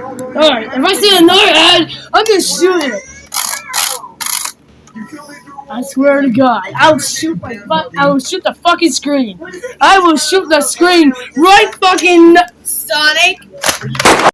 Alright, if I see another ad, I'm gonna shoot it. I swear to God, I will shoot my. I will shoot the fucking screen. I will shoot the screen right fucking Sonic.